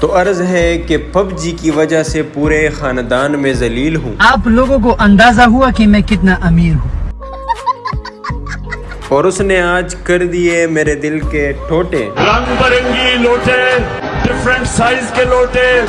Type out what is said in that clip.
تو عرض ہے کہ پب جی کی وجہ سے پورے خاندان میں ذلیل ہوں۔ آپ لوگوں کو اندازہ ہوا کہ میں کتنا امیر ہوں۔ اور اس نے آج کر دیے میرے دل کے ٹوٹے رنگ برنگی لوٹے ڈفرنٹ سائز کے لوٹے۔